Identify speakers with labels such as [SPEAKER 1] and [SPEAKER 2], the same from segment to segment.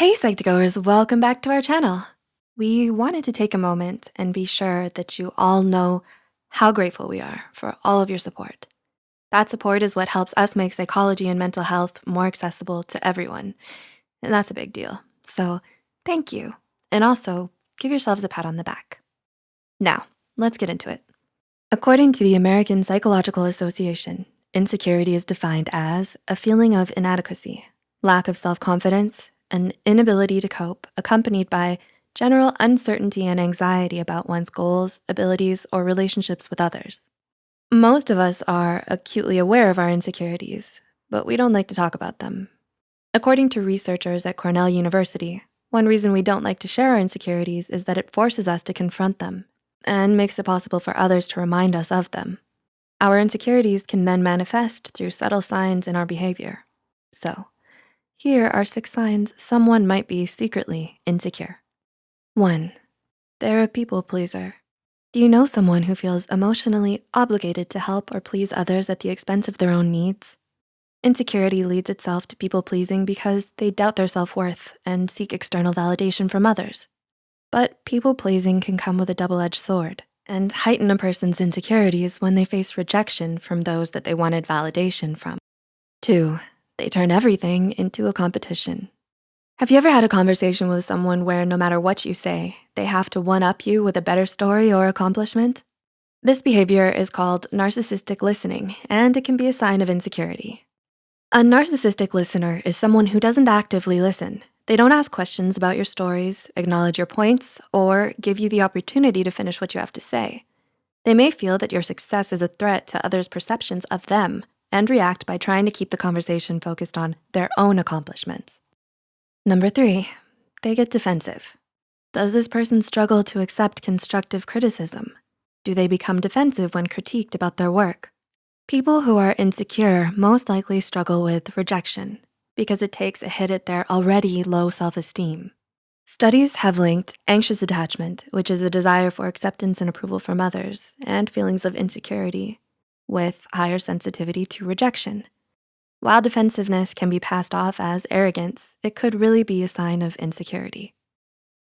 [SPEAKER 1] Hey Psych2Goers, welcome back to our channel. We wanted to take a moment and be sure that you all know how grateful we are for all of your support. That support is what helps us make psychology and mental health more accessible to everyone. And that's a big deal. So thank you. And also give yourselves a pat on the back. Now, let's get into it. According to the American Psychological Association, insecurity is defined as a feeling of inadequacy, lack of self-confidence, an inability to cope accompanied by general uncertainty and anxiety about one's goals, abilities, or relationships with others. Most of us are acutely aware of our insecurities, but we don't like to talk about them. According to researchers at Cornell University, one reason we don't like to share our insecurities is that it forces us to confront them and makes it possible for others to remind us of them. Our insecurities can then manifest through subtle signs in our behavior. So here are six signs someone might be secretly insecure. One, they're a people pleaser. Do you know someone who feels emotionally obligated to help or please others at the expense of their own needs? Insecurity leads itself to people pleasing because they doubt their self-worth and seek external validation from others. But people pleasing can come with a double-edged sword and heighten a person's insecurities when they face rejection from those that they wanted validation from. Two, they turn everything into a competition. Have you ever had a conversation with someone where no matter what you say, they have to one-up you with a better story or accomplishment? This behavior is called narcissistic listening, and it can be a sign of insecurity. A narcissistic listener is someone who doesn't actively listen. They don't ask questions about your stories, acknowledge your points, or give you the opportunity to finish what you have to say. They may feel that your success is a threat to others' perceptions of them and react by trying to keep the conversation focused on their own accomplishments. Number three, they get defensive. Does this person struggle to accept constructive criticism? Do they become defensive when critiqued about their work? People who are insecure most likely struggle with rejection because it takes a hit at their already low self-esteem. Studies have linked anxious attachment, which is a desire for acceptance and approval from others, and feelings of insecurity with higher sensitivity to rejection. While defensiveness can be passed off as arrogance, it could really be a sign of insecurity.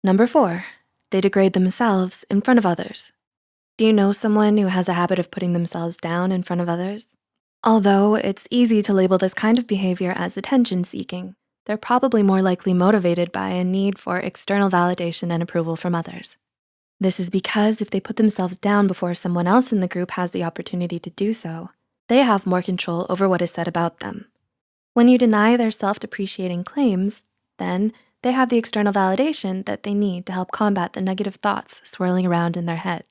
[SPEAKER 1] Number four, they degrade themselves in front of others. Do you know someone who has a habit of putting themselves down in front of others? Although it's easy to label this kind of behavior as attention seeking, they're probably more likely motivated by a need for external validation and approval from others. This is because if they put themselves down before someone else in the group has the opportunity to do so, they have more control over what is said about them. When you deny their self-depreciating claims, then they have the external validation that they need to help combat the negative thoughts swirling around in their head.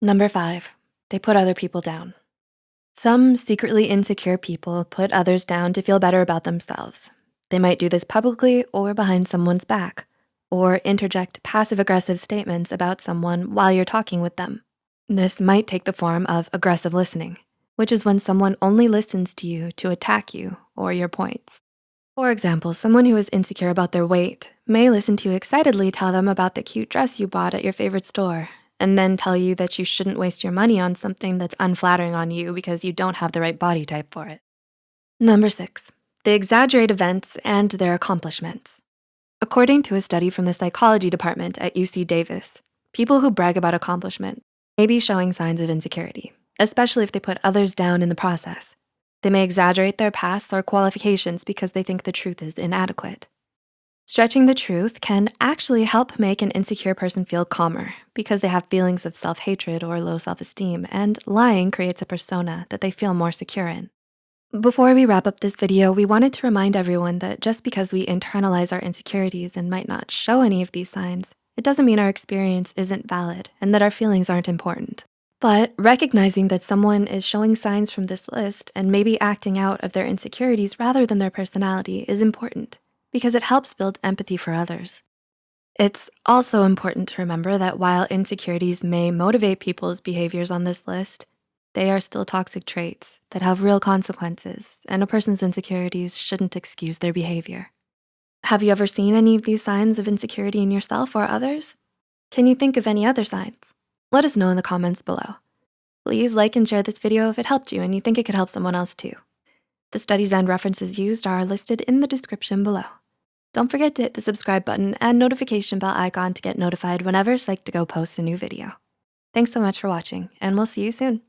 [SPEAKER 1] Number five, they put other people down. Some secretly insecure people put others down to feel better about themselves. They might do this publicly or behind someone's back or interject passive-aggressive statements about someone while you're talking with them. This might take the form of aggressive listening, which is when someone only listens to you to attack you or your points. For example, someone who is insecure about their weight may listen to you excitedly tell them about the cute dress you bought at your favorite store and then tell you that you shouldn't waste your money on something that's unflattering on you because you don't have the right body type for it. Number six, they exaggerate events and their accomplishments. According to a study from the psychology department at UC Davis, people who brag about accomplishment may be showing signs of insecurity, especially if they put others down in the process. They may exaggerate their pasts or qualifications because they think the truth is inadequate. Stretching the truth can actually help make an insecure person feel calmer because they have feelings of self-hatred or low self-esteem and lying creates a persona that they feel more secure in. Before we wrap up this video, we wanted to remind everyone that just because we internalize our insecurities and might not show any of these signs, it doesn't mean our experience isn't valid and that our feelings aren't important. But recognizing that someone is showing signs from this list and maybe acting out of their insecurities rather than their personality is important because it helps build empathy for others. It's also important to remember that while insecurities may motivate people's behaviors on this list, they are still toxic traits that have real consequences and a person's insecurities shouldn't excuse their behavior. Have you ever seen any of these signs of insecurity in yourself or others? Can you think of any other signs? Let us know in the comments below. Please like and share this video if it helped you and you think it could help someone else too. The studies and references used are listed in the description below. Don't forget to hit the subscribe button and notification bell icon to get notified whenever Psych2Go posts a new video. Thanks so much for watching, and we'll see you soon.